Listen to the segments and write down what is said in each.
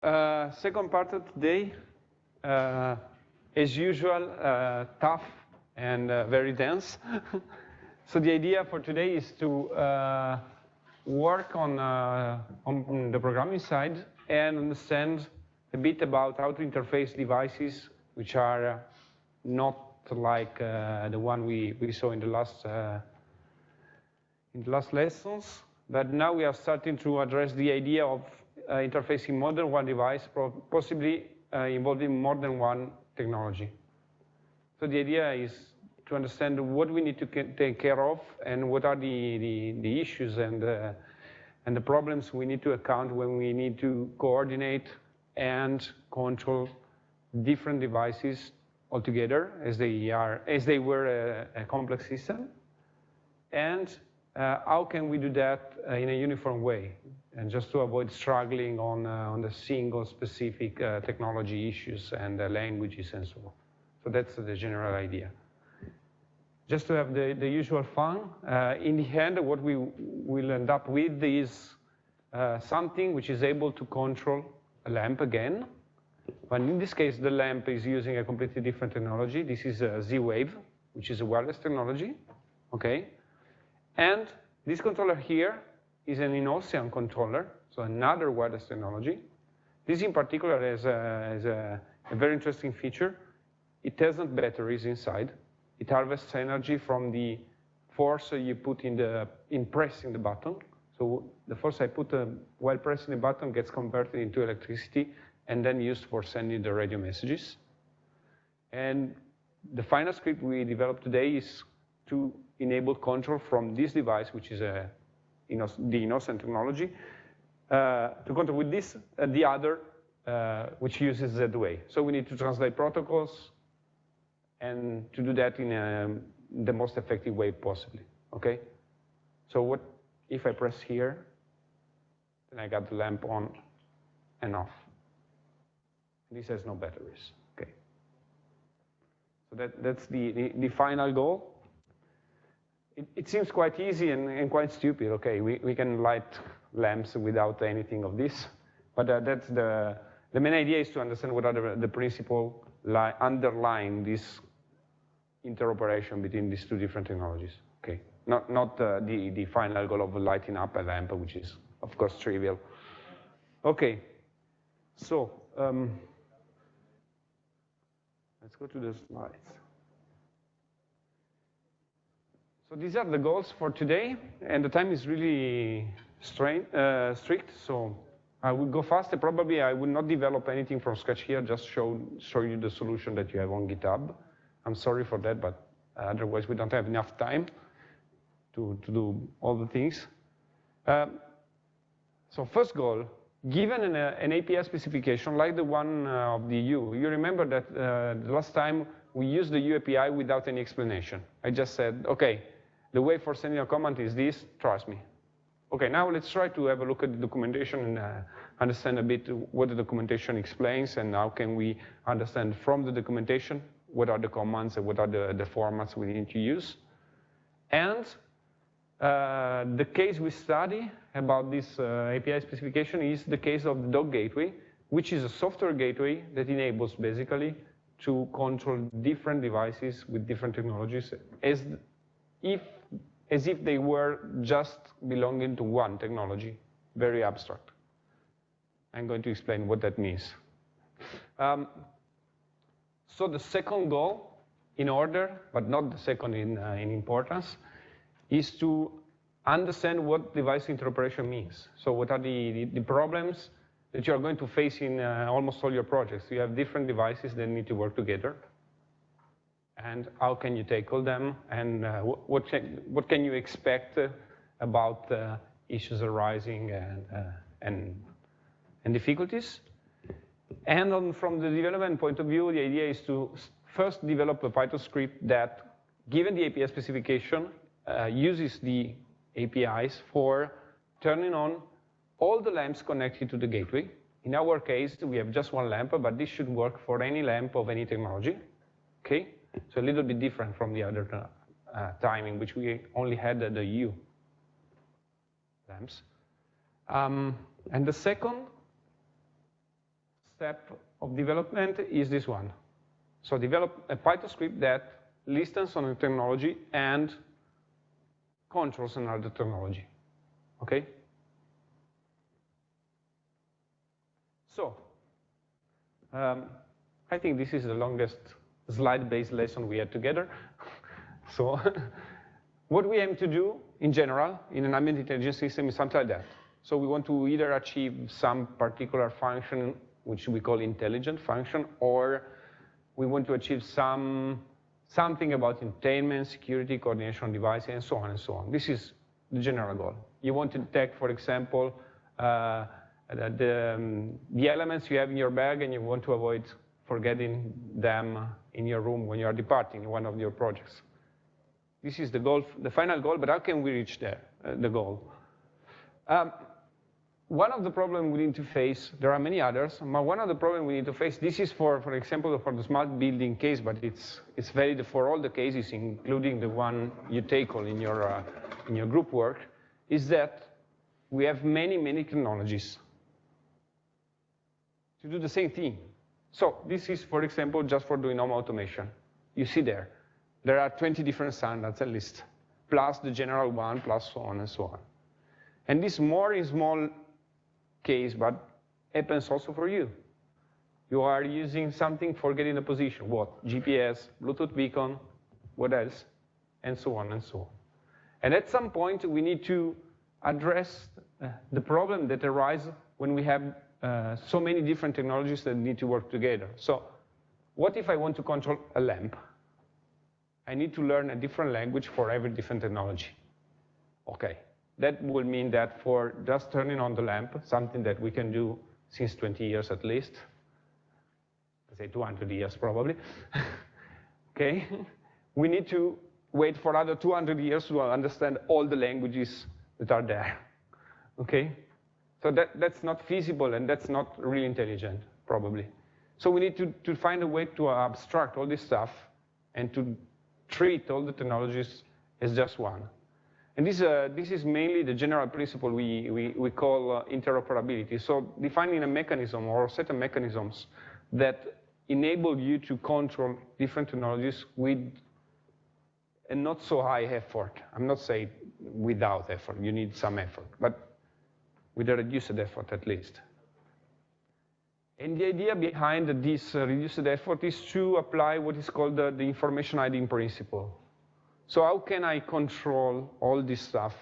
Uh, second part of today, uh, as usual, uh, tough and uh, very dense. so the idea for today is to uh, work on, on the programming side and understand a bit about how to interface devices which are not like the one we, we saw in the last in the last lessons. But now we are starting to address the idea of interfacing more than one device, possibly uh, involving more than one technology. So the idea is to understand what we need to take care of and what are the, the, the issues and, uh, and the problems we need to account when we need to coordinate and control different devices altogether as they are as they were a, a complex system and uh, how can we do that uh, in a uniform way? And just to avoid struggling on, uh, on the single specific uh, technology issues and languages and so on. So that's the general idea. Just to have the, the usual fun, uh, in the end, what we will end up with is uh, something which is able to control a lamp again, but in this case, the lamp is using a completely different technology. This is a Z-Wave, which is a wireless technology, okay? And this controller here is an EnOcean controller, so another wireless technology. This in particular has a, has a, a very interesting feature. It has not batteries inside. It harvests energy from the force you put in, the, in pressing the button. So the force I put uh, while pressing the button gets converted into electricity and then used for sending the radio messages. And the final script we developed today is to enable control from this device, which is a, the EnOcean technology, uh, to control with this, uh, the other, uh, which uses Z-Wave. So we need to translate protocols and to do that in a, the most effective way possibly, okay? So what if I press here, then I got the lamp on and off. This has no batteries, okay? So that, that's the, the, the final goal it, it seems quite easy and, and, quite stupid. Okay, we, we can light lamps without anything of this, but uh, that's the, the main idea is to understand what are the, the principle underlying this interoperation between these two different technologies. Okay, not, not uh, the, the final goal of lighting up a lamp, which is, of course, trivial. Okay, so um, let's go to the slides. So these are the goals for today, and the time is really strain, uh, strict, so I will go fast. Probably I will not develop anything from scratch here, just show, show you the solution that you have on GitHub. I'm sorry for that, but otherwise we don't have enough time to, to do all the things. Um, so first goal, given an, an, API specification like the one uh, of the Hue, you remember that uh, the last time we used the Hue API without any explanation. I just said, okay, the way for sending a command is this, trust me. Okay, now let's try to have a look at the documentation and uh, understand a bit what the documentation explains and how can we understand from the documentation what are the commands and what are the, the formats we need to use. And uh, the case we study about this uh, API specification is the case of the dog gateway, which is a software gateway that enables basically to control different devices with different technologies as if as if they were just belonging to one technology, very abstract. I'm going to explain what that means. Um, so the second goal in order, but not the second in, uh, in importance, is to understand what device interoperation means. So what are the, the, the problems that you are going to face in uh, almost all your projects? You have different devices that need to work together and how can you tackle them, and uh, what, can, what can you expect uh, about uh, issues arising and, and, and difficulties. And on, from the development point of view, the idea is to first develop a Python script that, given the API specification, uh, uses the APIs for turning on all the lamps connected to the gateway. In our case, we have just one lamp, but this should work for any lamp of any technology. Okay? So a little bit different from the other uh, time in which we only had the, Hue lamps. Um, and the second step of development is this one. So develop a Python script that listens on a technology and controls another technology, okay? So, um, I think this is the longest slide-based lesson we had together. so, what we aim to do in general in an ambient intelligence system is something like that. So we want to either achieve some particular function, which we call intelligent function, or we want to achieve some something about containment, security, coordination devices, and so on and so on. This is the general goal. You want to detect, for example, uh, the, um, the elements you have in your bag and you want to avoid forgetting them in your room when you are departing in one of your projects. This is the goal, the final goal, but how can we reach there, uh, the goal? Um, one of the problems we need to face, there are many others, but one of the problems we need to face, this is for, for example, for the smart building case, but it's, it's valid for all the cases, including the one you tackle in your, uh, in your group work, is that we have many, many technologies to do the same thing. So this is, for example, just for doing home automation. You see there, there are 20 different standards at least, plus the general one, plus so on and so on. And this more in small case, but happens also for you. You are using something for getting a position. What? GPS, Bluetooth beacon, what else? And so on and so on. And at some point, we need to address the problem that arises when we have Uh, so many different technologies that need to work together. So what if I want to control a lamp? I need to learn a different language for every different technology. Okay, that will mean that for just turning on the lamp, something that we can do since 20 years at least, say 200 years probably, okay, we need to wait for another 200 years to understand all the languages that are there, okay? So that, that's not feasible and that's not really intelligent, probably. So we need to, to find a way to abstract all this stuff and to treat all the technologies as just one. And this, uh, this is mainly the general principle we, we, we call uh, interoperability. So defining a mechanism or a set of mechanisms that enable you to control different technologies with a not so high effort. I'm not saying without effort, you need some effort, but with a reduced effort at least. And the idea behind this uh, reduced effort is to apply what is called the, the information hiding principle. So how can I control all this stuff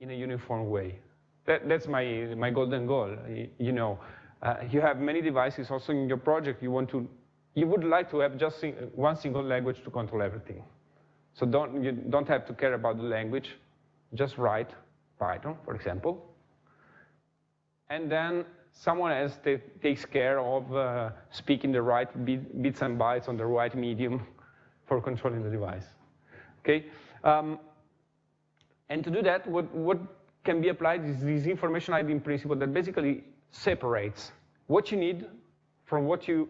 in a uniform way? That, that's my, my golden goal. You know, uh, you have many devices also in your project. You want to, you would like to have just one single language to control everything. So don't, you don't have to care about the language. Just write Python, for example. And then someone else takes care of uh, speaking the right bit, bits and bytes on the right medium for controlling the device. Okay? Um, and to do that, what, what can be applied is this information hiding principle that basically separates what you need from what you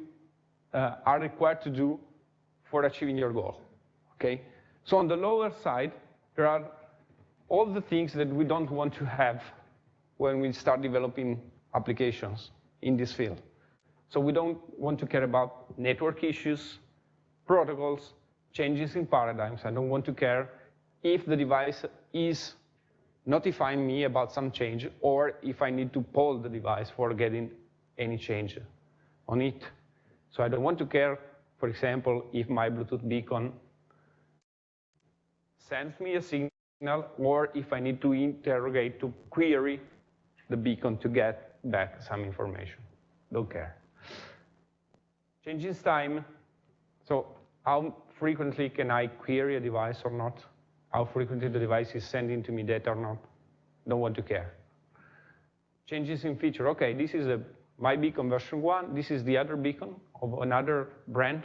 uh, are required to do for achieving your goal. Okay? So on the lower side, there are all the things that we don't want to have when we start developing applications in this field. So we don't want to care about network issues, protocols, changes in paradigms. I don't want to care if the device is notifying me about some change or if I need to poll the device for getting any change on it. So I don't want to care, for example, if my Bluetooth beacon sends me a signal or if I need to interrogate, to query the beacon to get back some information. Don't care. Changes time. So how frequently can I query a device or not? How frequently the device is sending to me data or not? Don't want to care. Changes in feature. Okay, this is a my beacon version one. This is the other beacon of another brand.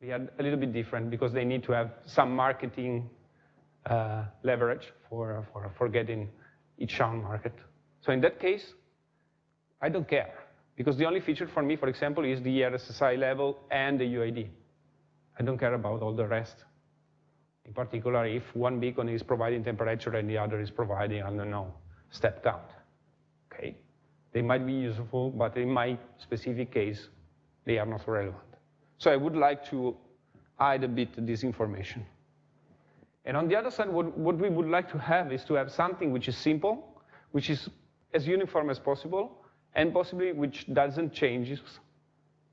We had a little bit different because they need to have some marketing Uh, leverage for, for, for getting each own market. So in that case, I don't care because the only feature for me, for example, is the RSSI level and the UID. I don't care about all the rest. In particular, if one beacon is providing temperature and the other is providing, I don't know, step count. Okay? They might be useful, but in my specific case, they are not relevant. So I would like to hide a bit this information. And on the other side, what, what we would like to have is to have something which is simple, which is as uniform as possible, and possibly which doesn't change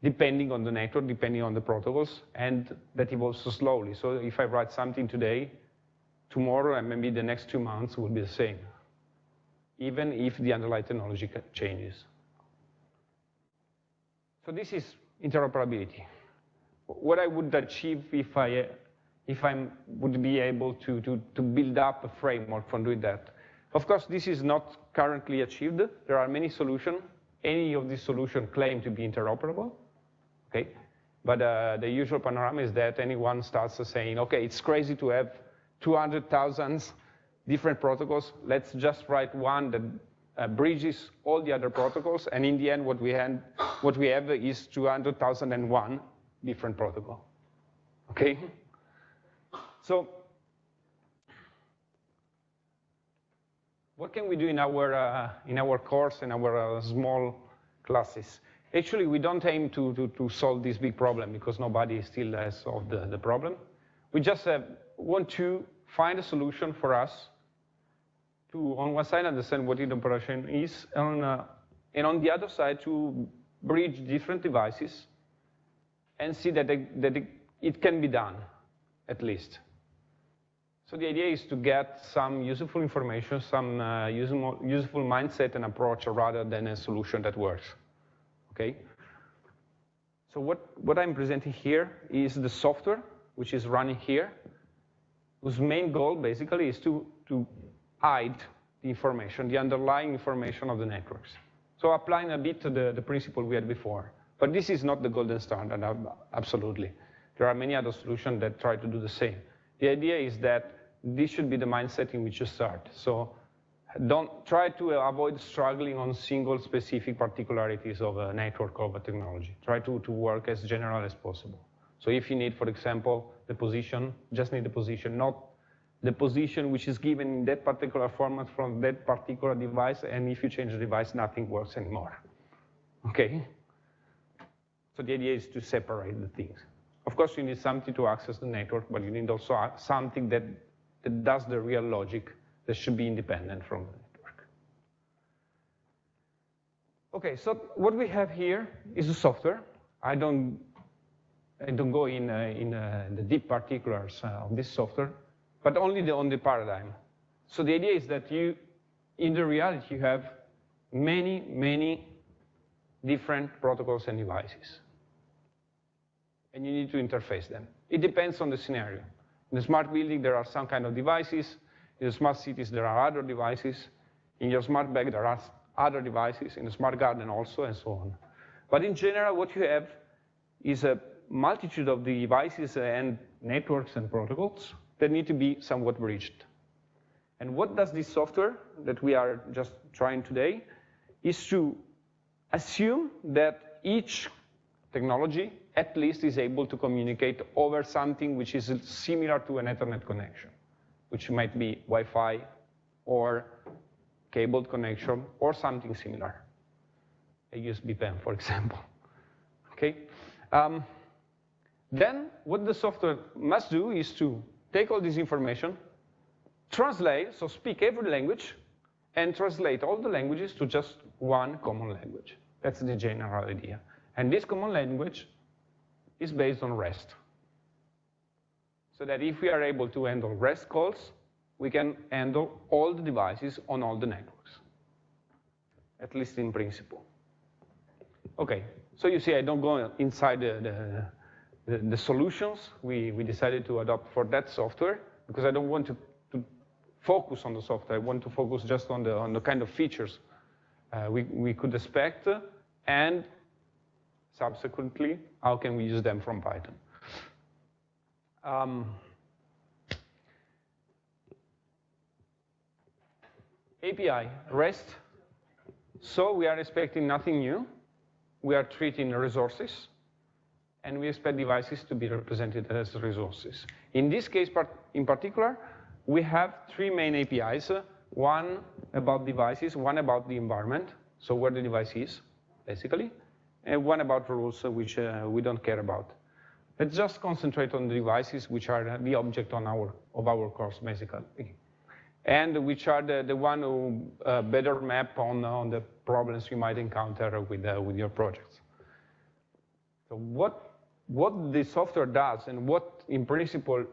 depending on the network, depending on the protocols, and that evolves slowly. So if I write something today, tomorrow and maybe the next two months will be the same, even if the underlying technology changes. So this is interoperability. What I would achieve if I if I would be able to, to, to build up a framework for doing that. Of course, this is not currently achieved. There are many solutions. Any of these solutions claim to be interoperable, okay? But uh, the usual panorama is that anyone starts saying, okay, it's crazy to have 200,000 different protocols. Let's just write one that uh, bridges all the other protocols, and in the end, what we, what we have is 200,001 different protocol. Okay? So, what can we do in our, uh, in our course, in our uh, small classes? Actually, we don't aim to, to, to, solve this big problem because nobody still has solved the, the problem. We just uh, want to find a solution for us to, on one side, understand what the operation is, and, uh, and on the other side, to bridge different devices and see that, they, that it, it can be done, at least. So the idea is to get some useful information, some uh, useful, useful mindset and approach rather than a solution that works, okay? So what, what I'm presenting here is the software, which is running here, whose main goal basically is to, to hide the information, the underlying information of the networks. So applying a bit to the, the principle we had before. But this is not the golden standard, absolutely. There are many other solutions that try to do the same. The idea is that this should be the mindset in which you start. So don't try to avoid struggling on single specific particularities of a network or a technology. Try to, to work as general as possible. So if you need, for example, the position, just need the position, not the position which is given in that particular format from that particular device, and if you change the device, nothing works anymore. Okay? So the idea is to separate the things. Of course, you need something to access the network, but you need also something that, that does the real logic that should be independent from the network. Okay, so what we have here is the software. I don't, I don't go in, uh, in uh, the deep particulars uh, of this software but only the, on the paradigm. So the idea is that you, in the reality, you have many, many different protocols and devices. And you need to interface them. It depends on the scenario. In the smart building, there are some kind of devices. In the smart cities, there are other devices. In your smart bag, there are other devices. In the smart garden also, and so on. But in general, what you have is a multitude of devices and networks and protocols that need to be somewhat bridged. And what does this software that we are just trying today is to assume that each technology at least is able to communicate over something which is similar to an Ethernet connection, which might be Wi-Fi or cabled connection or something similar, a USB pen, for example. Okay. Um, then what the software must do is to take all this information, translate, so speak every language, and translate all the languages to just one common language. That's the general idea. And this common language is based on REST. So that if we are able to handle REST calls, we can handle all the devices on all the networks, at least in principle. Okay, so you see I don't go inside the, the the, the solutions we, we decided to adopt for that software because I don't want to, to focus on the software. I want to focus just on the, on the kind of features uh, we, we could expect and subsequently, how can we use them from Python. Um, API, REST. So we are expecting nothing new. We are treating resources and we expect devices to be represented as resources. In this case in particular, we have three main APIs, one about devices, one about the environment, so where the device is, basically, and one about rules, which uh, we don't care about. Let's just concentrate on the devices which are the object on our, of our course, basically, and which are the, the one who uh, better map on, on the problems you might encounter with, uh, with your projects. So what, what the software does and what, in principle,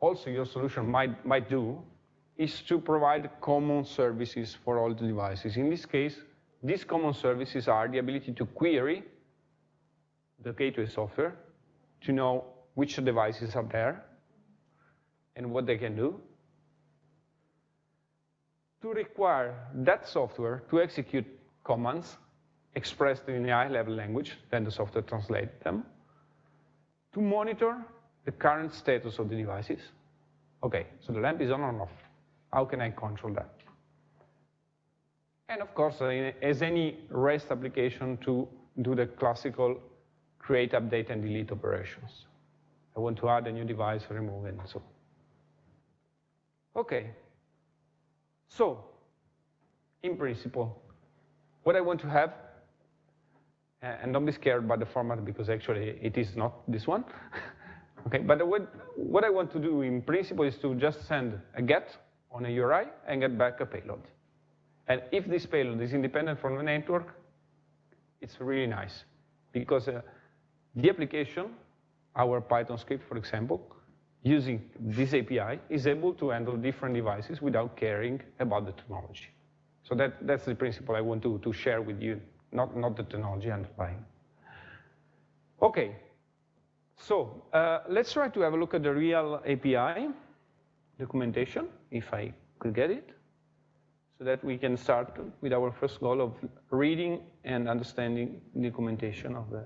also your solution might, might do is to provide common services for all the devices. In this case, these common services are the ability to query the gateway software to know which devices are there and what they can do, to require that software to execute commands expressed in a high-level language, then the software translates them, to monitor the current status of the devices. Okay, so the lamp is on or off. How can I control that? And of course, uh, as any REST application to do the classical create, update, and delete operations. I want to add a new device, remove, and so. Okay. So, in principle, what I want to have, and don't be scared by the format because actually it is not this one. okay, but what, what I want to do in principle is to just send a get on a URI and get back a payload. And if this payload is independent from the network, it's really nice because uh, the application, our Python script, for example, using this API, is able to handle different devices without caring about the technology. So that, that's the principle I want to, to share with you, not, not the technology underlying. Okay, so uh, let's try to have a look at the real API documentation, if I could get it, so that we can start with our first goal of reading and understanding the documentation of the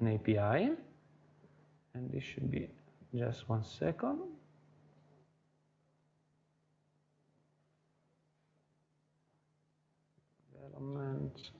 an API. And this should be just one second. Development.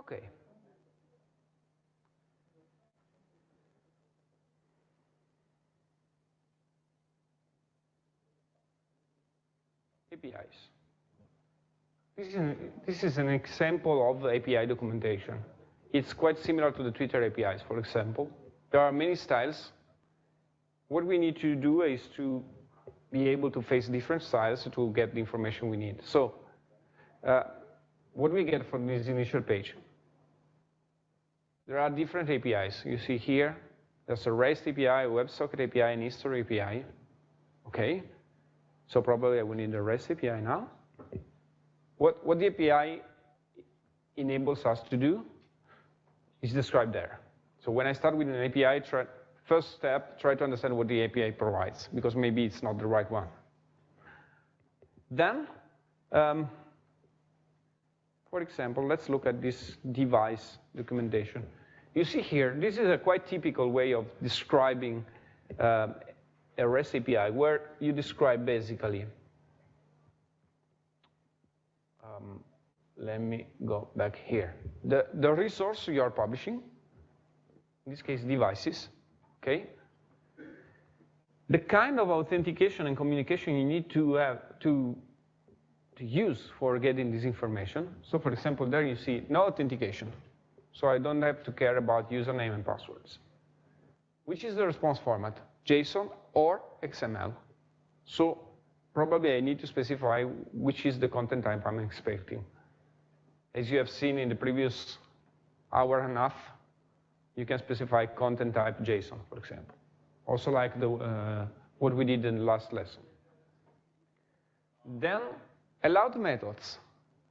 Okay. APIs. This is, an, this is an example of API documentation. It's quite similar to the Twitter APIs, for example. There are many styles. What we need to do is to be able to face different styles to get the information we need. So uh, what we get from this initial page? There are different APIs. You see here, there's a REST API, WebSocket API, and history API. Okay, so probably I will need the REST API now. What, what the API enables us to do is described there. So when I start with an API, try, first step, try to understand what the API provides, because maybe it's not the right one. Then, um, for example, let's look at this device documentation. You see here, this is a quite typical way of describing uh, a REST API, where you describe basically, um, let me go back here. The, the resource you are publishing, in this case devices, okay? The kind of authentication and communication you need to have to to use for getting this information. So for example, there you see no authentication. So I don't have to care about username and passwords. Which is the response format? JSON or XML. So probably I need to specify which is the content type I'm expecting. As you have seen in the previous hour and a half, you can specify content type JSON, for example. Also like the, uh, what we did in the last lesson. Then allowed methods.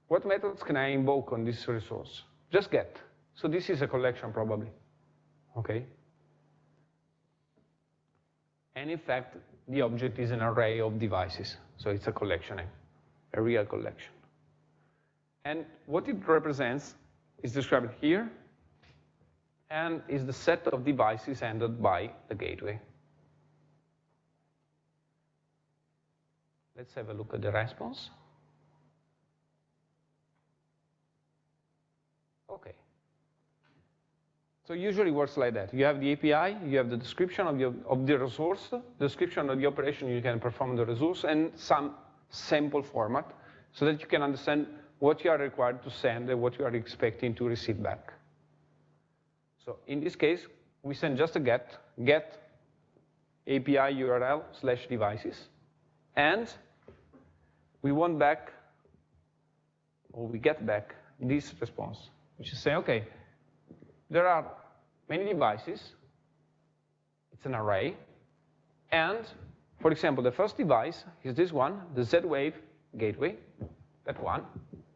what methods can I invoke on this resource? Just get. So this is a collection probably, okay? And in fact, the object is an array of devices. So it's a collection, eh? a real collection. And what it represents is described here, and is the set of devices handled by the gateway. Let's have a look at the response. Okay. So usually works like that. You have the API, you have the description of, the of the resource, description of the operation you can perform the resource, and some sample format so that you can understand what you are required to send and what you are expecting to receive back. So in this case, we send just a get, get API URL slash devices, and we want back, or we get back this response, which is saying, okay, there are many devices, it's an array, and for example, the first device is this one, the Z-Wave gateway, that one,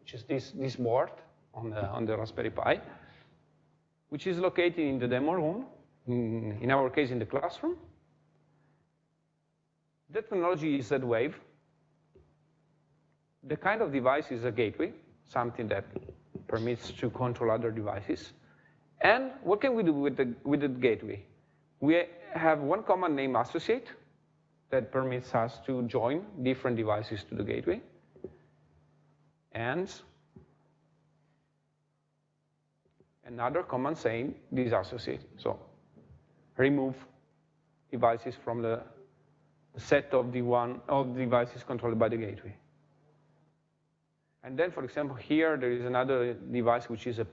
which is this, this board on the, on the Raspberry Pi, which is located in the demo room, in, in our case in the classroom. The technology is Z-Wave. The kind of device is a gateway, something that permits to control other devices. And what can we do with the, with the gateway? We have one command name associate that permits us to join different devices to the gateway and another command saying disassociate. So remove devices from the set of the one of devices controlled by the gateway. And then, for example, here there is another device which is a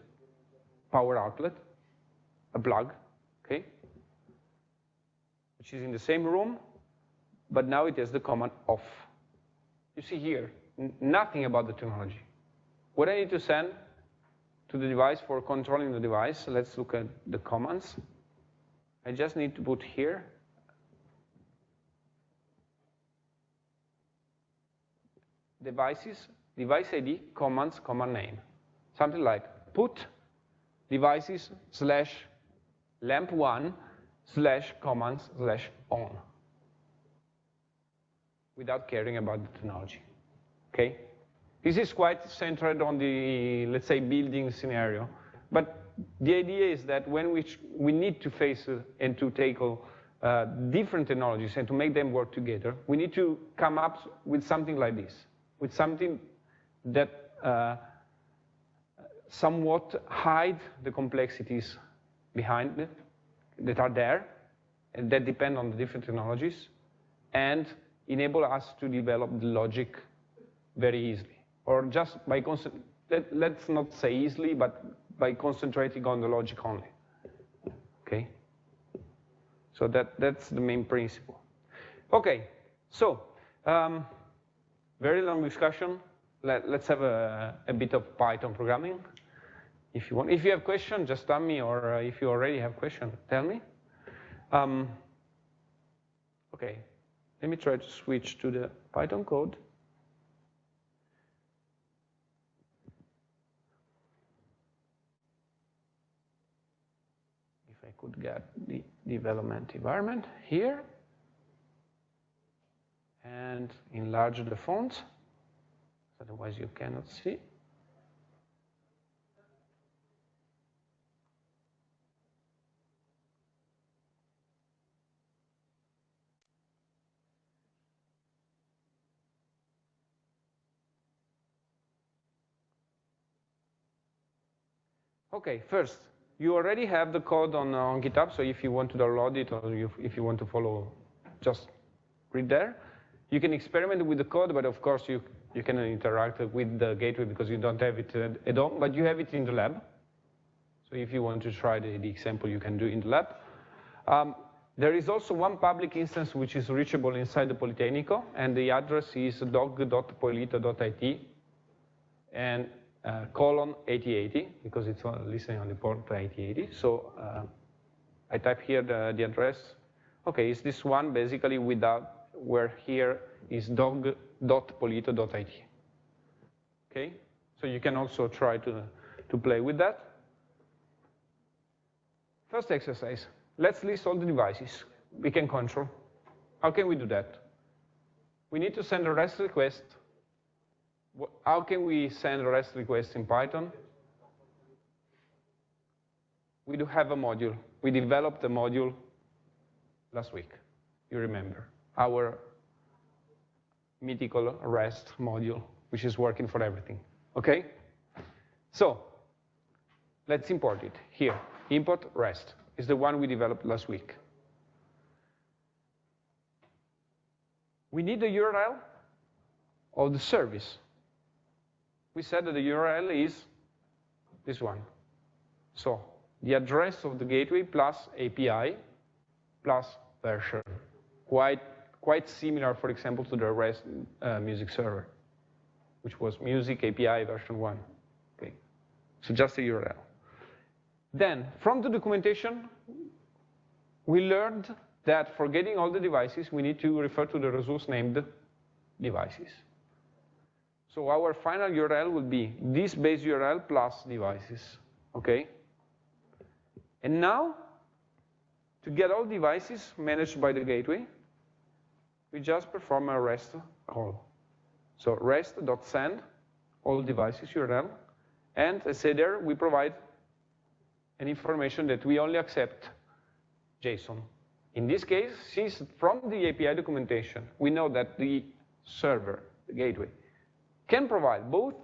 power outlet, a plug, okay, which is in the same room, but now it has the command off. You see here, nothing about the technology. What I need to send to the device for controlling the device, let's look at the commands. I just need to put here devices, device ID, commands, command name. Something like put devices slash lamp1 slash commands slash on without caring about the technology okay? This is quite centered on the, let's say, building scenario. But the idea is that when we, we need to face uh, and to tackle uh, different technologies and to make them work together, we need to come up with something like this, with something that uh, somewhat hide the complexities behind it that are there and that depend on the different technologies and enable us to develop the logic very easily. Or just by, let, let's not say easily, but by concentrating on the logic only, okay? So that, that's the main principle. Okay, so um, very long discussion. Let, us have a, a, bit of Python programming, if you want. If you have questions, just tell me, or uh, if you already have questions, tell me. Um, okay, let me try to switch to the Python code. If I could get the development environment here and enlarge the font, otherwise you cannot see. Okay, first, you already have the code on, uh, on GitHub, so if you want to download it or you, if you want to follow, just read there. You can experiment with the code, but of course you, you can interact with the gateway because you don't have it at home, but you have it in the lab. So if you want to try the, the example, you can do in the lab. Um, there is also one public instance which is reachable inside the Politecnico, and the address is dog.polito.it. And uh, colon 8080 because it's listening on the port 8080. So uh, I type here the, the address. Okay, it's this one basically without where here is dog.polito.it. Okay, So you can also try to, to play with that. First exercise, let's list all the devices we can control. How can we do that? We need to send a REST request. How can we send REST request in Python? We do have a module. We developed a module last week, you remember, our mythical REST module, which is working for everything, okay? So let's import it here. Import REST is the one we developed last week. We need the URL of the service. We said that the URL is this one. So the address of the gateway plus API plus version. Quite, quite similar, for example, to the REST uh, music server, which was music API version 1. Okay. So just a URL. Then, from the documentation, we learned that for getting all the devices, we need to refer to the resource named devices. So our final URL will be this base URL plus devices, okay? And now, to get all devices managed by the gateway, we just perform a REST call. So rest.send all devices URL, and I say there we provide an information that we only accept JSON. In this case, since from the API documentation, we know that the server, the gateway, can provide both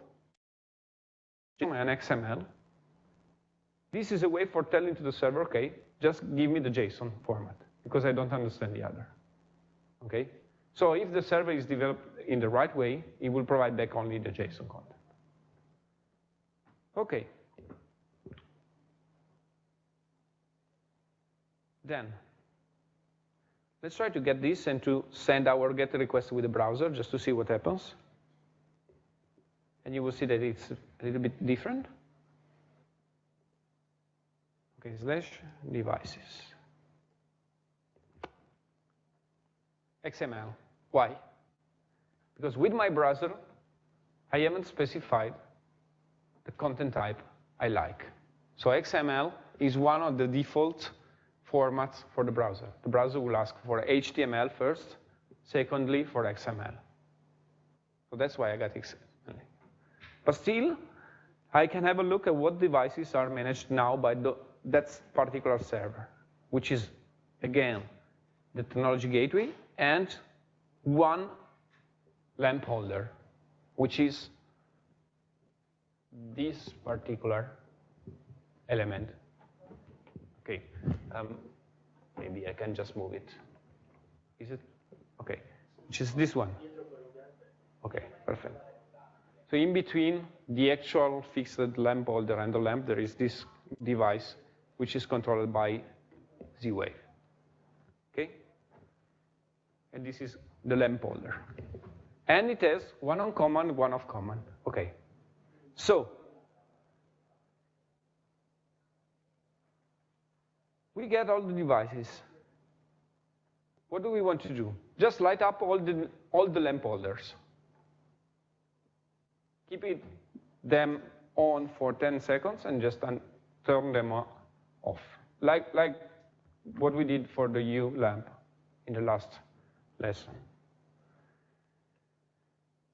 and XML, this is a way for telling to the server, okay, just give me the JSON format, because I don't understand the other, okay? So if the server is developed in the right way, it will provide back only the JSON content. Okay. Then, let's try to get this and to send our GET request with the browser just to see what happens. And you will see that it's a little bit different. Okay, slash devices. XML. Why? Because with my browser, I haven't specified the content type I like. So XML is one of the default formats for the browser. The browser will ask for HTML first, secondly for XML. So that's why I got. But still, I can have a look at what devices are managed now by the, that particular server, which is, again, the technology gateway and one lamp holder, which is this particular element. Okay, um, maybe I can just move it. Is it? Okay, which is this one. Okay, perfect. So in between the actual fixed lamp holder and the lamp, there is this device which is controlled by Z-Wave. Okay? And this is the lamp holder. And it has one on command, one off command. Okay. So we get all the devices. What do we want to do? Just light up all the, all the lamp holders. Keep it, them on for 10 seconds and just turn them off. Like, like what we did for the Hue lamp in the last lesson.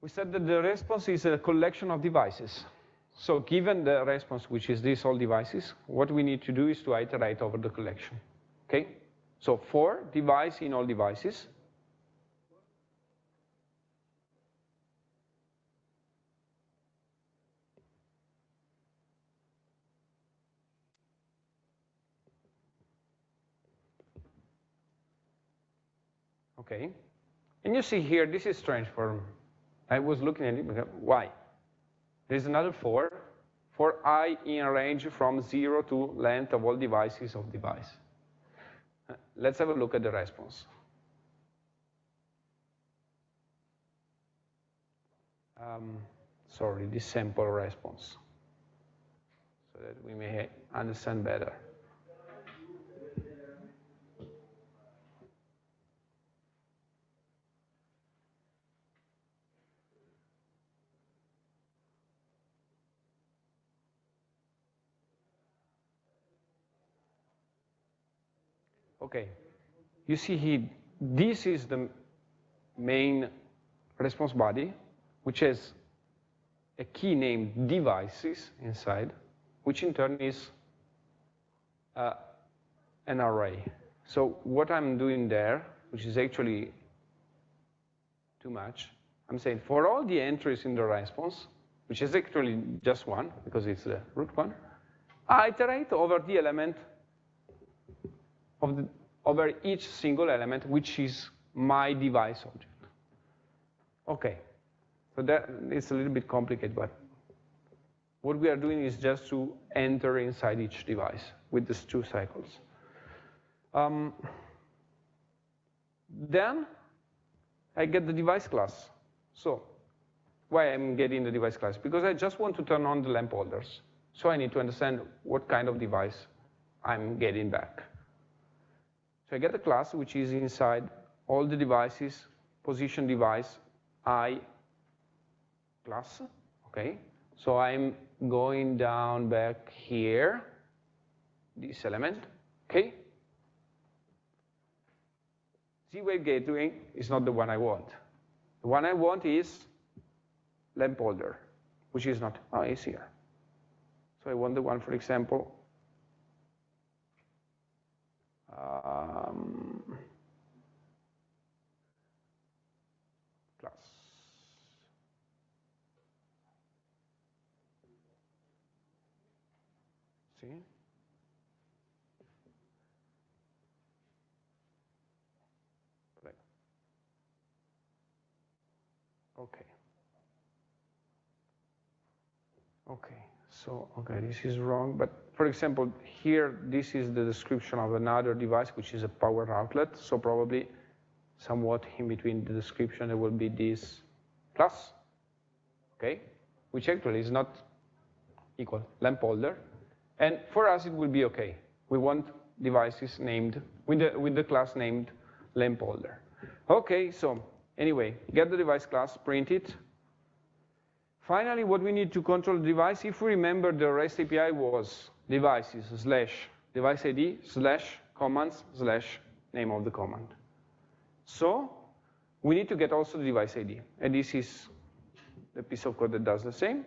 We said that the response is a collection of devices. So given the response, which is these all devices, what we need to do is to iterate over the collection. Okay? So for device in all devices, Okay, and you see here, this is strange for, I was looking at it, why? There's another for, for i in a range from zero to length of all devices of device. Let's have a look at the response. Um, sorry, this sample response, so that we may understand better. Okay, you see here, this is the main response body, which has a key named devices inside, which in turn is uh, an array. So what I'm doing there, which is actually too much, I'm saying for all the entries in the response, which is actually just one, because it's the root one, I iterate over the element of the, over each single element, which is my device object. Okay, so that it's a little bit complicated, but what we are doing is just to enter inside each device with these two cycles. Um, then I get the device class. So why I'm getting the device class? Because I just want to turn on the lamp holders. So I need to understand what kind of device I'm getting back. So I get a class which is inside all the devices, position device, I class, okay? So I'm going down back here, this element, okay? Z-Wave gateway is not the one I want. The one I want is lamp holder, which is not, oh, it's here. So I want the one, for example, um, class. See? Okay. Okay, so, okay, this is wrong, but for example, here, this is the description of another device, which is a power outlet, so probably somewhat in between the description, there will be this plus, okay, which actually is not equal, lamp holder, and for us, it will be okay. We want devices named, with the, with the class named lamp holder. Okay, so anyway, get the device class, print it, Finally, what we need to control the device, if we remember the REST API was devices slash device ID slash commands slash name of the command. So we need to get also the device ID. And this is the piece of code that does the same.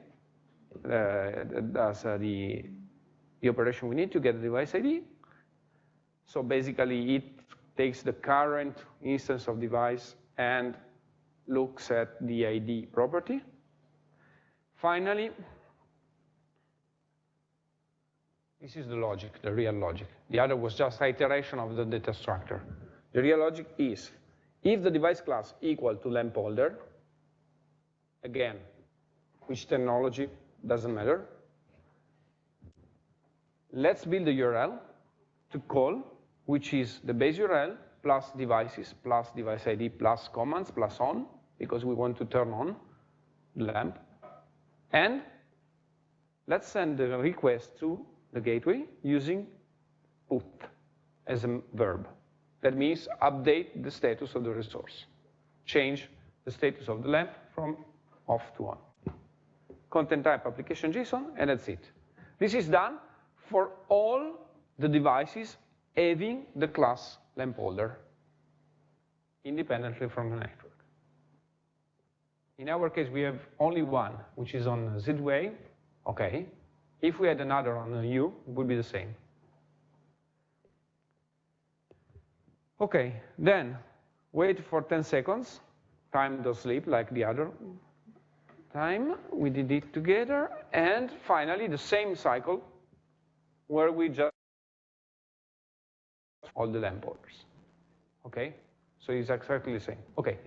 Uh, that does uh, the, the operation we need to get the device ID. So basically, it takes the current instance of device and looks at the ID property Finally, this is the logic, the real logic. The other was just iteration of the data structure. The real logic is, if the device class equal to lamp holder, again, which technology, doesn't matter, let's build a URL to call, which is the base URL plus devices plus device ID plus commands plus on, because we want to turn on the lamp. And let's send the request to the gateway using put as a verb. That means update the status of the resource. Change the status of the lamp from off to on. Content type application JSON, and that's it. This is done for all the devices having the class lamp holder independently from the network. In our case, we have only one, which is on Z-Wave. Okay. If we had another on Hue, it would be the same. Okay, then wait for 10 seconds. Time does sleep like the other time. We did it together. And finally, the same cycle where we just all the lamp holders. Okay? So it's exactly the same. Okay.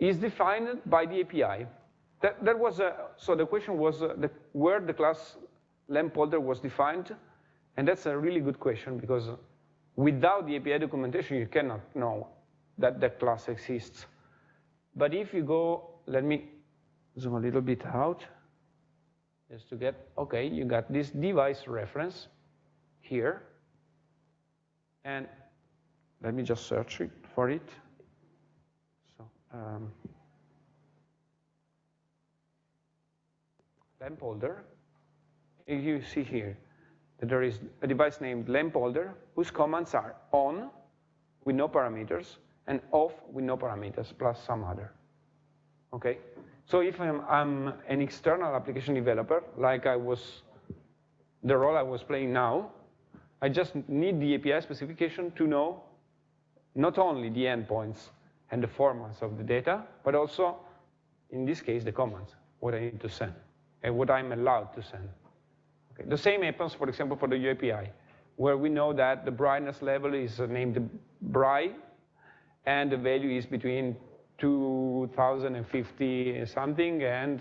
Is defined by the API. That, that was a, so the question was uh, the, where the class lamp holder was defined, and that's a really good question because without the API documentation, you cannot know that that class exists. But if you go, let me zoom a little bit out, just to get, okay, you got this device reference here, and let me just search for it um, lamp holder, you see here, that there is a device named lamp holder whose commands are on with no parameters and off with no parameters plus some other. Okay? So if I'm, I'm an external application developer, like I was, the role I was playing now, I just need the API specification to know not only the endpoints and the formats of the data, but also, in this case, the commands, what I need to send, and what I'm allowed to send. Okay. The same happens, for example, for the Hue API, where we know that the brightness level is named bright, and the value is between 2050 something and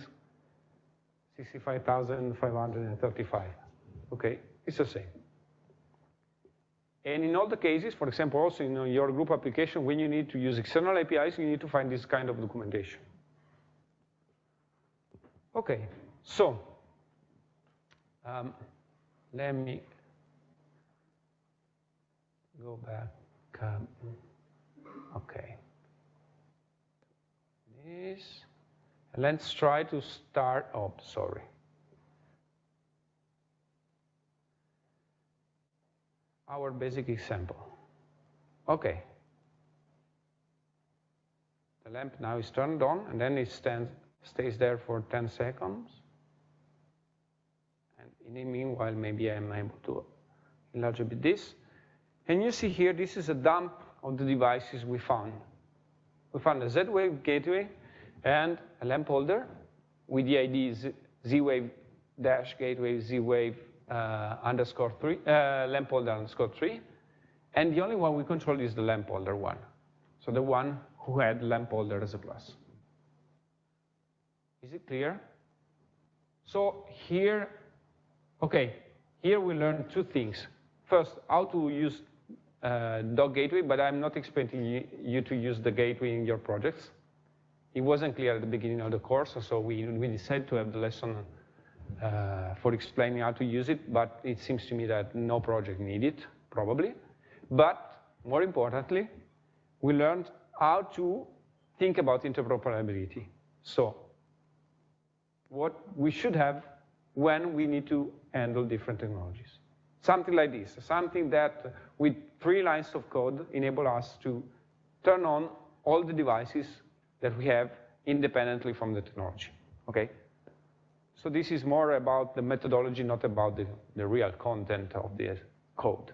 65,535. Okay, it's the same. And in all the cases, for example, also in your group application, when you need to use external APIs, you need to find this kind of documentation. Okay, so um, let me go back. Um, okay. This. Let's try to start. Oh, sorry. Our basic example. Okay. The lamp now is turned on, and then it stands, stays there for 10 seconds. And in the meanwhile, maybe I'm able to enlarge a bit this. And you see here, this is a dump of the devices we found. We found a Z-Wave gateway and a lamp holder with the ID Z-Wave dash gateway Z-Wave underscore three, uh, lamp holder underscore three. And the only one we control is the lamp holder one. So the one who had lamp holder as a class. Is it clear? So here, okay, here we learn two things. First, how to use uh, dog gateway, but I'm not expecting you to use the gateway in your projects. It wasn't clear at the beginning of the course, so we, we decided to have the lesson uh, Uh, for explaining how to use it, but it seems to me that no project need it, probably. But more importantly, we learned how to think about interoperability. So what we should have when we need to handle different technologies. Something like this, something that with three lines of code enable us to turn on all the devices that we have independently from the technology, okay? So this is more about the methodology, not about the, the real content of the code.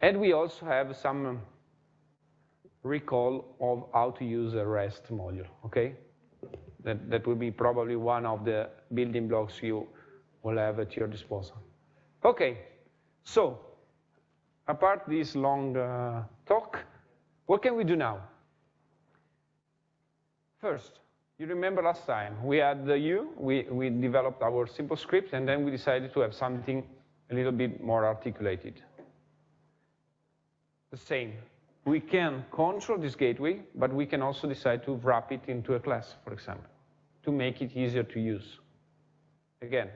And we also have some recall of how to use a REST module, okay? That, that will be probably one of the building blocks you will have at your disposal. Okay, so apart this long uh, talk, what can we do now? First, you remember last time, we had the Hue, we, we developed our simple script, and then we decided to have something a little bit more articulated. The same. We can control this gateway, but we can also decide to wrap it into a class, for example, to make it easier to use. Again,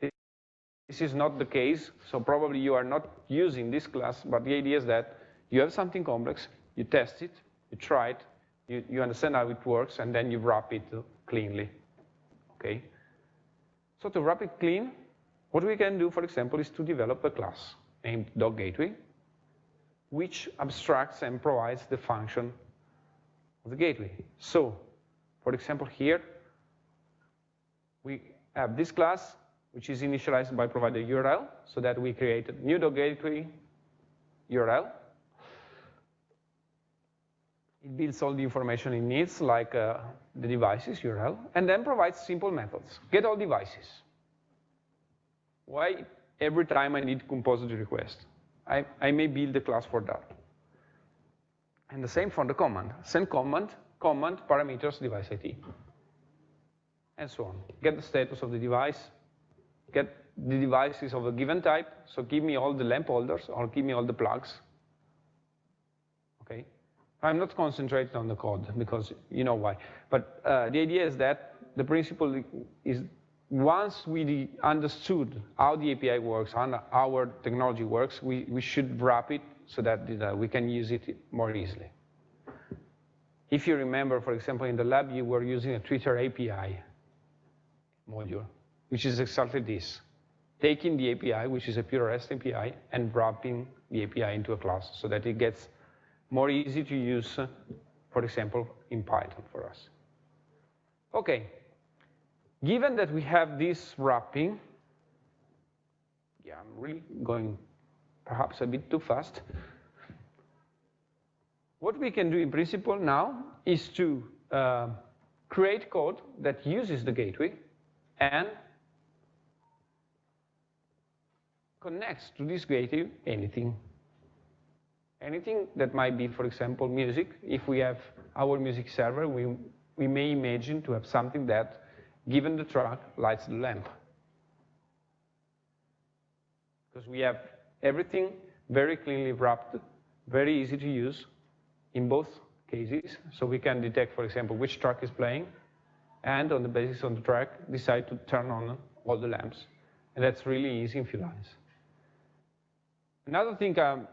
this is not the case, so probably you are not using this class, but the idea is that you have something complex, you test it, you try it, you, you understand how it works, and then you wrap it cleanly, okay? So to wrap it clean, what we can do, for example, is to develop a class named dog gateway, which abstracts and provides the function of the gateway. So, for example, here, we have this class, which is initialized by providing URL, so that we create a new dog gateway URL, it builds all the information it needs, like uh, the devices URL, and then provides simple methods. Get all devices. Why every time I need compose the request? I, I may build a class for that. And the same for the command. Send command, command parameters device ID. And so on. Get the status of the device, get the devices of a given type, so give me all the lamp holders or give me all the plugs. I'm not concentrating on the code because you know why. But uh, the idea is that the principle is once we understood how the API works, how our technology works, we, we should wrap it so that uh, we can use it more easily. If you remember, for example, in the lab, you were using a Twitter API module, which is exactly this. taking the API, which is a pure REST API, and wrapping the API into a class so that it gets more easy to use, for example, in Python for us. Okay, given that we have this wrapping, yeah, I'm really going perhaps a bit too fast. What we can do in principle now is to uh, create code that uses the gateway and connects to this gateway anything. Anything that might be, for example, music. If we have our music server, we, we may imagine to have something that, given the track, lights the lamp. Because we have everything very cleanly wrapped, very easy to use in both cases. So we can detect, for example, which track is playing, and on the basis of the track, decide to turn on all the lamps. And that's really easy in few lines. Another thing um,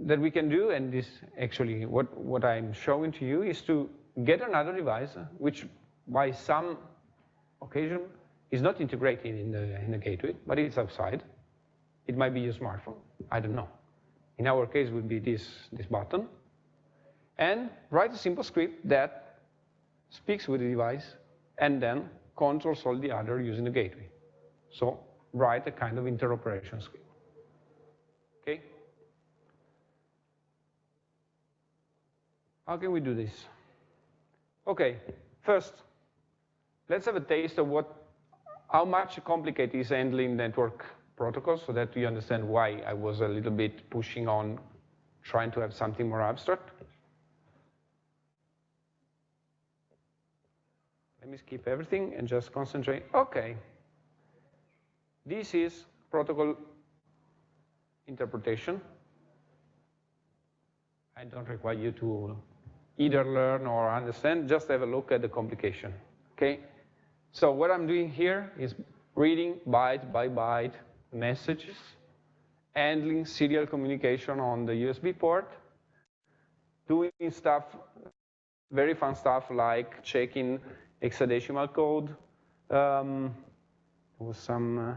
that we can do, and this actually what, what I'm showing to you, is to get another device which by some occasion is not integrated in the, in the gateway, but it's outside. It might be your smartphone, I don't know. In our case, would be this, this button. And write a simple script that speaks with the device and then controls all the other using the gateway. So write a kind of interoperation script. Okay? How can we do this? Okay, first, let's have a taste of what, how much complicated is handling network protocols so that you understand why I was a little bit pushing on trying to have something more abstract. Let me skip everything and just concentrate. Okay. This is protocol interpretation. I don't require you to either learn or understand, just have a look at the complication, okay? So what I'm doing here is reading byte by byte messages, handling serial communication on the USB port, doing stuff, very fun stuff like checking hexadecimal code. Um, there was some uh,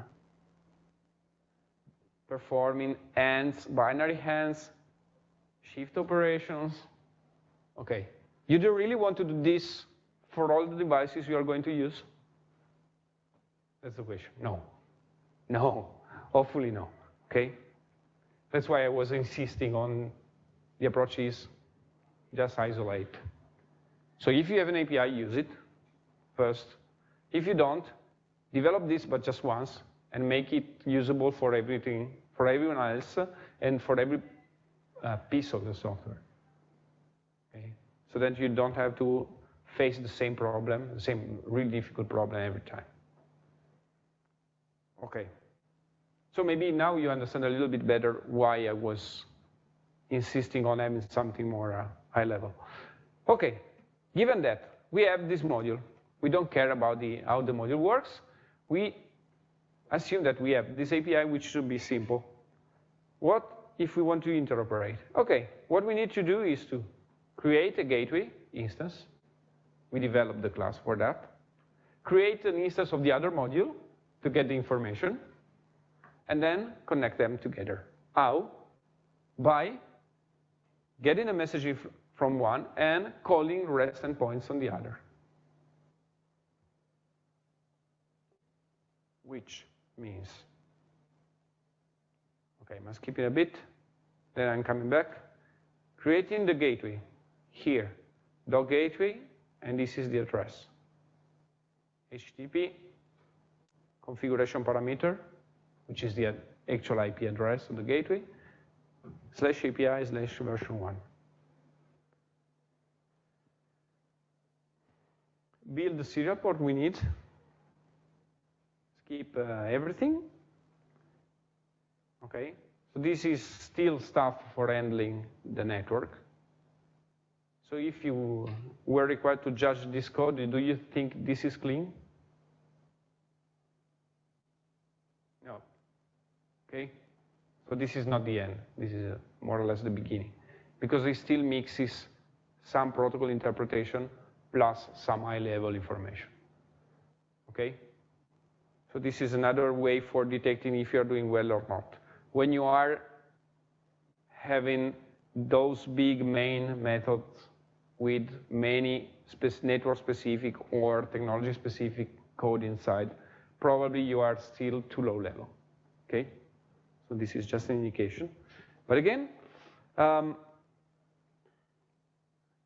performing hands, binary hands, shift operations. Okay, you do really want to do this for all the devices you are going to use? That's the question. No. No. Hopefully no. Okay? That's why I was insisting on the approach is just isolate. So if you have an API, use it first. If you don't, develop this but just once and make it usable for everything, for everyone else and for every uh, piece of the software. So that you don't have to face the same problem, the same really difficult problem every time. Okay. So maybe now you understand a little bit better why I was insisting on having something more uh, high level. Okay, given that, we have this module. We don't care about the, how the module works. We assume that we have this API, which should be simple. What if we want to interoperate? Okay, what we need to do is to create a gateway instance. We develop the class for that. Create an instance of the other module to get the information and then connect them together. How? By getting a message from one and calling REST endpoints on the other. Which means, okay, I'm skipping a bit, then I'm coming back. Creating the gateway here, dot gateway, and this is the address. HTTP configuration parameter, which is the actual IP address of the gateway, slash API slash version 1. Build the serial port we need. Skip uh, everything. Okay, so this is still stuff for handling the network. So if you were required to judge this code, do you think this is clean? No. Okay? So this is not the end. This is more or less the beginning. Because it still mixes some protocol interpretation plus some high-level information. Okay? So this is another way for detecting if you're doing well or not. When you are having those big main methods with many network-specific or technology-specific code inside, probably you are still too low level, okay? So this is just an indication. But again, um,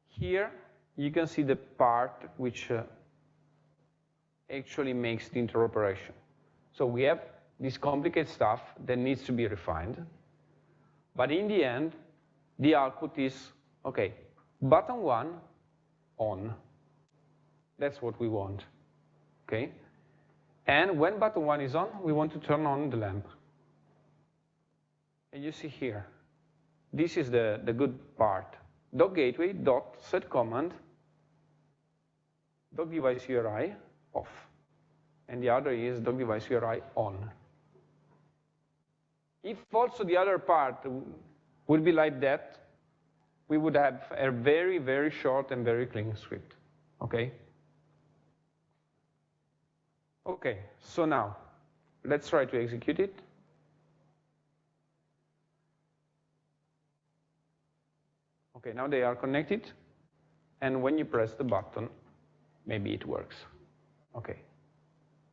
here you can see the part which uh, actually makes the interoperation. So we have this complicated stuff that needs to be refined. But in the end, the output is, okay, button one, on. That's what we want, okay? And when button one is on, we want to turn on the lamp. And you see here, this is the, the good part. Dot gateway dot set command dot device URI off. And the other is dot device URI on. If also the other part would be like that, we would have a very, very short and very clean script, okay? Okay, so now, let's try to execute it. Okay, now they are connected, and when you press the button, maybe it works. Okay.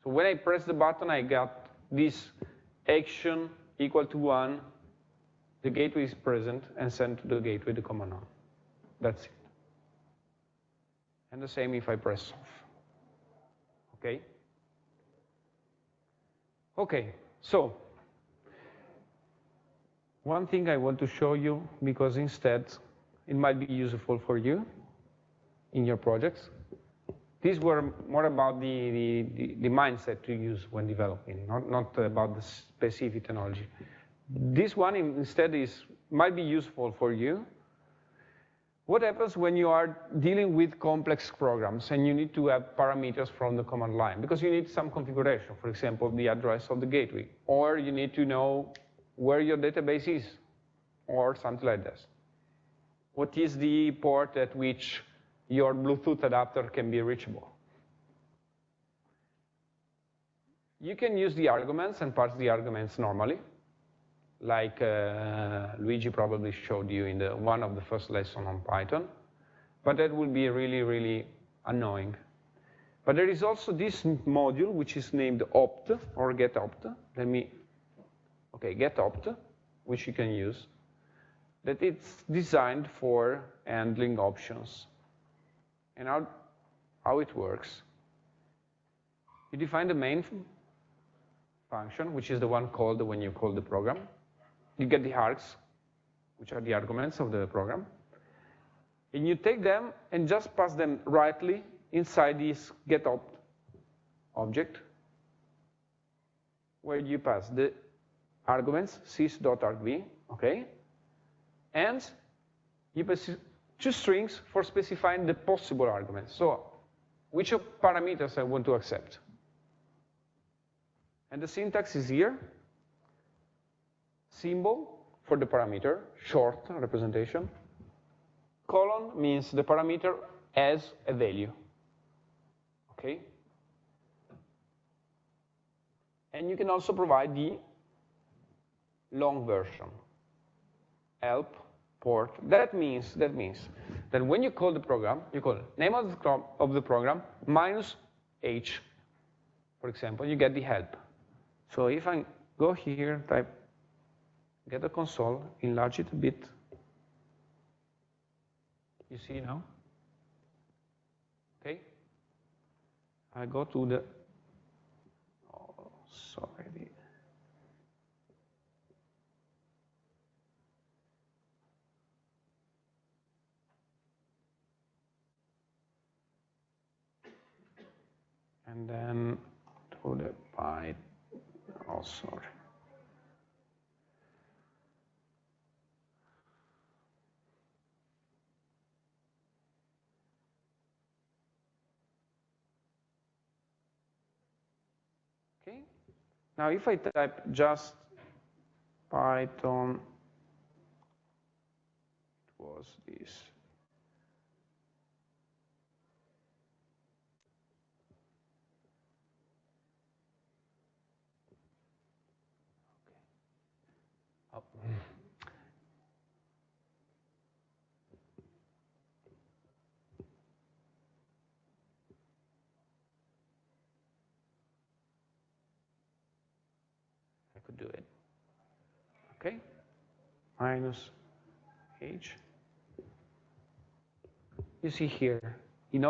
So when I press the button, I got this action equal to one, the gateway is present, and sent to the gateway the command on. That's it. And the same if I press off. Okay? Okay, so one thing I want to show you, because instead it might be useful for you in your projects. These were more about the, the, the, mindset to use when developing, not, not about the specific technology. This one instead is might be useful for you. What happens when you are dealing with complex programs and you need to have parameters from the command line? Because you need some configuration, for example, the address of the gateway, or you need to know where your database is, or something like this. What is the port at which your Bluetooth adapter can be reachable? You can use the arguments and parse the arguments normally, like uh, Luigi probably showed you in the, one of the first lesson on Python, but that will be really, really annoying. But there is also this module, which is named opt, or getopt. Let me, okay, getopt, which you can use that it's designed for handling options. And how, how it works. You define the main function, which is the one called when you call the program. You get the args, which are the arguments of the program. And you take them and just pass them rightly inside this getOpt object, where you pass the arguments sys.argv, okay? and you pass two strings for specifying the possible arguments. So which parameters I want to accept. And the syntax is here. Symbol for the parameter, short representation. Colon means the parameter has a value. Okay? And you can also provide the long version. Help port. That means, that means that when you call the program, you call name of the, of the program minus h, for example, you get the help. So if I go here, type get the console, enlarge it a bit, you see now? Okay? I go to the, oh, sorry, and then to the byte, oh sorry. Okay, now if I type just Python, it was this. do it. Okay? Minus h. You see here, in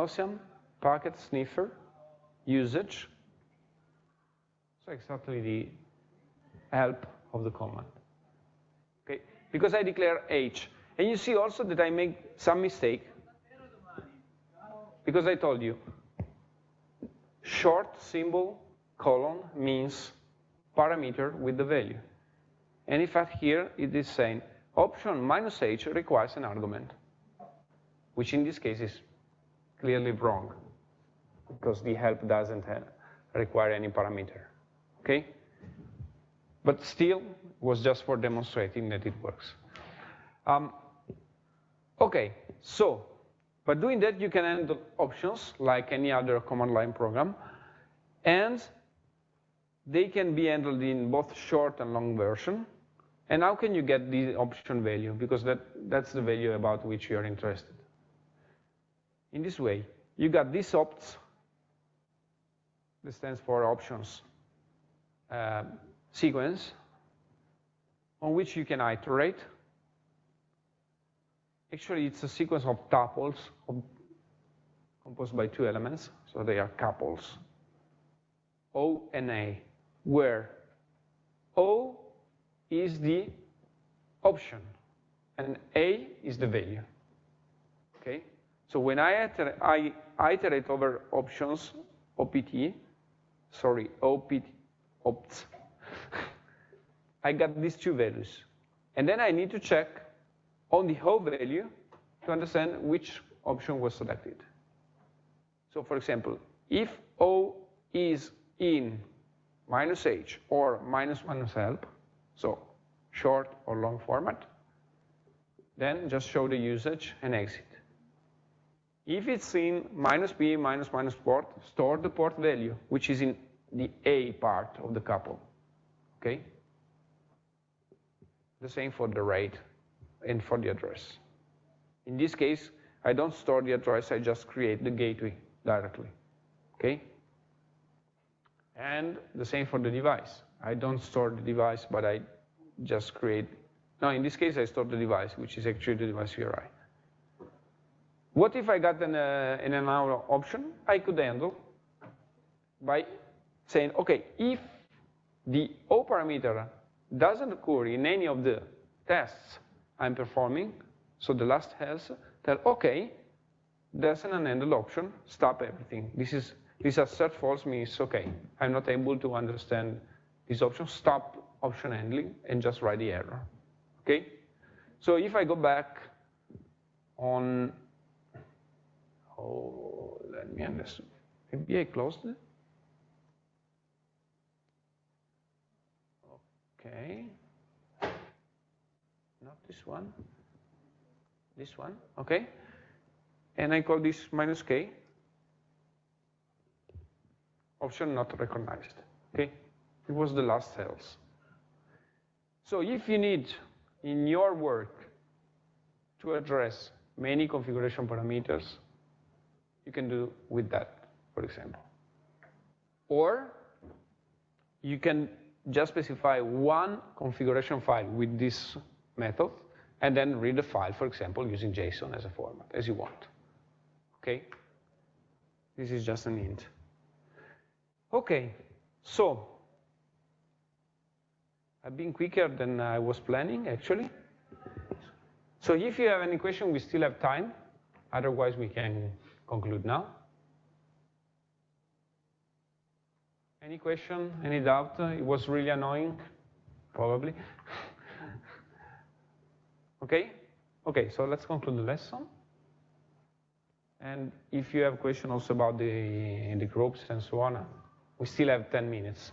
Packet sniffer, usage. So exactly the help of the command. Okay, because I declare h. And you see also that I make some mistake because I told you short symbol colon means parameter with the value. And in fact here it is saying option minus h requires an argument, which in this case is clearly wrong because the help doesn't require any parameter, okay? But still, was just for demonstrating that it works. Um, okay, so by doing that, you can handle options like any other command line program, and they can be handled in both short and long version. And how can you get the option value? Because that, that's the value about which you are interested. In this way, you got this opts, that stands for options, uh, sequence, on which you can iterate Actually, it's a sequence of tuples composed by two elements, so they are couples, O and A, where O is the option and A is the value. Okay? So when I iterate, I iterate over options, OPT, sorry, OPT, opts, I got these two values. And then I need to check on the whole value to understand which option was selected. So for example, if O is in minus H or minus minus help, so short or long format, then just show the usage and exit. If it's in minus B minus minus port, store the port value, which is in the A part of the couple, okay? The same for the rate and for the address. In this case, I don't store the address, I just create the gateway directly, okay? And the same for the device. I don't store the device, but I just create, now in this case, I store the device, which is actually the device URI. What if I got an, uh, an another option? I could handle by saying, okay, if the O parameter doesn't occur in any of the tests I'm performing, so the last else, tell, okay, there's an unhandled option, stop everything. This is this assert false means, okay, I'm not able to understand this option, stop option handling, and just write the error, okay? So if I go back on, oh, let me understand, maybe I closed it? Okay Not this one, this one, okay? And I call this minus k, option not recognized, okay? It was the last else. So if you need in your work to address many configuration parameters, you can do with that, for example. Or you can just specify one configuration file with this method, and then read the file, for example, using JSON as a format, as you want. Okay? This is just an int. Okay, so I've been quicker than I was planning, actually. So if you have any question, we still have time. Otherwise, we can conclude now. Any question, any doubt? It was really annoying, probably. Okay? Okay, so let's conclude the lesson. And if you have questions also about the, the groups and so on, we still have 10 minutes.